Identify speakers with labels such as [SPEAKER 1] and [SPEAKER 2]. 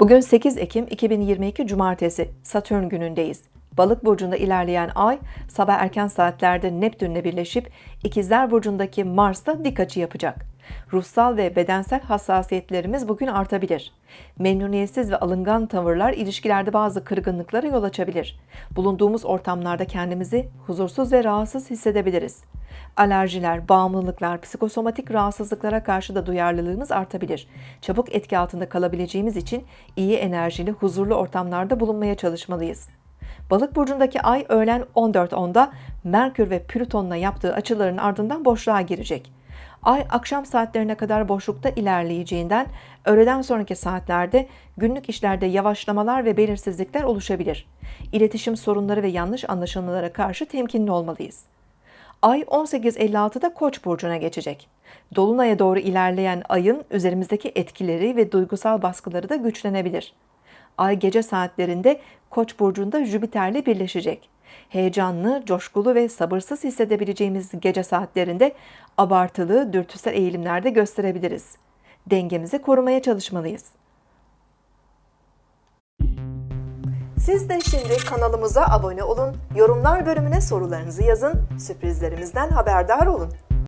[SPEAKER 1] Bugün 8 Ekim 2022 Cumartesi Satürn günündeyiz. Balık burcunda ilerleyen ay sabah erken saatlerde Neptünle birleşip İkizler burcundaki Mars'ta dik açı yapacak. Ruhsal ve bedensel hassasiyetlerimiz bugün artabilir. Memnuniyetsiz ve alıngan tavırlar ilişkilerde bazı kırgınlıklara yol açabilir. Bulunduğumuz ortamlarda kendimizi huzursuz ve rahatsız hissedebiliriz. Alerjiler, bağımlılıklar, psikosomatik rahatsızlıklara karşı da duyarlılığımız artabilir. Çabuk etki altında kalabileceğimiz için iyi enerjili, huzurlu ortamlarda bulunmaya çalışmalıyız. Balık burcundaki ay öğlen 14.10'da Merkür ve Plüton'la yaptığı açıların ardından boşluğa girecek. Ay akşam saatlerine kadar boşlukta ilerleyeceğinden öğleden sonraki saatlerde günlük işlerde yavaşlamalar ve belirsizlikler oluşabilir. İletişim sorunları ve yanlış anlaşılmalara karşı temkinli olmalıyız. Ay 18.56'da Koç burcuna geçecek. Dolunay'a doğru ilerleyen ayın üzerimizdeki etkileri ve duygusal baskıları da güçlenebilir. Ay gece saatlerinde Koç burcunda Jüpiter'le birleşecek. Heyecanlı, coşkulu ve sabırsız hissedebileceğimiz gece saatlerinde abartılı, dürtüsel eğilimlerde gösterebiliriz. Dengemizi korumaya çalışmalıyız. Siz de şimdi kanalımıza abone olun, yorumlar bölümüne sorularınızı yazın, sürprizlerimizden haberdar olun.